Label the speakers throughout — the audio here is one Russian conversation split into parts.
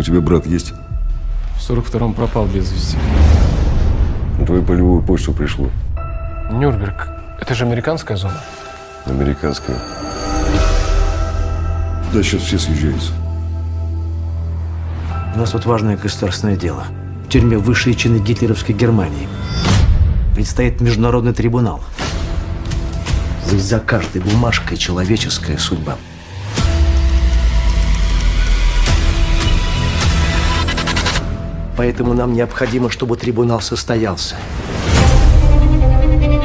Speaker 1: У тебя брат есть?
Speaker 2: В 42-м пропал без вести.
Speaker 1: На твою полевую почту пришло.
Speaker 2: Нюрнберг. Это же американская зона.
Speaker 1: Американская. Да, сейчас все съезжаются.
Speaker 3: У нас тут важное государственное дело. В тюрьме высшие чины гитлеровской Германии. Предстоит международный трибунал. Здесь за каждой бумажкой человеческая судьба. Поэтому нам необходимо, чтобы трибунал состоялся.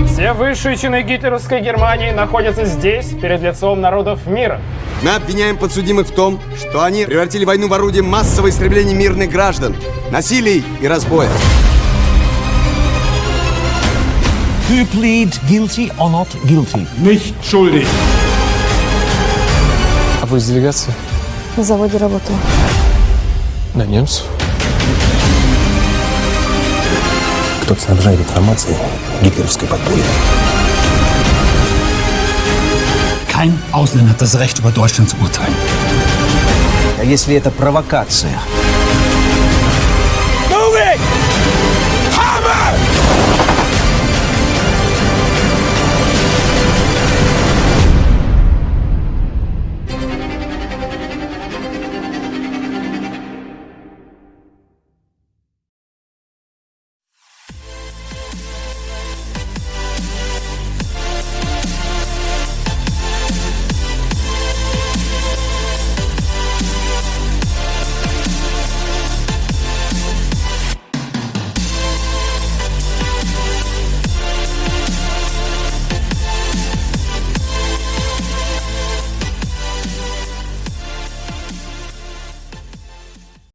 Speaker 4: Все высшие чины гитлеровской Германии находятся здесь, перед лицом народов мира.
Speaker 5: Мы обвиняем подсудимых в том, что они превратили войну в орудие массового истребления мирных граждан, насилий и разбоя.
Speaker 6: You plead guilty or not guilty?
Speaker 7: Nicht schuldig.
Speaker 2: А вы из делегации?
Speaker 8: На заводе работала.
Speaker 2: На немцев.
Speaker 6: Кто снабжает информацией гитлеровской подполье?
Speaker 7: Kein Ausländer hat das Recht, über Deutschland zu urteilen.
Speaker 3: А если это провокация?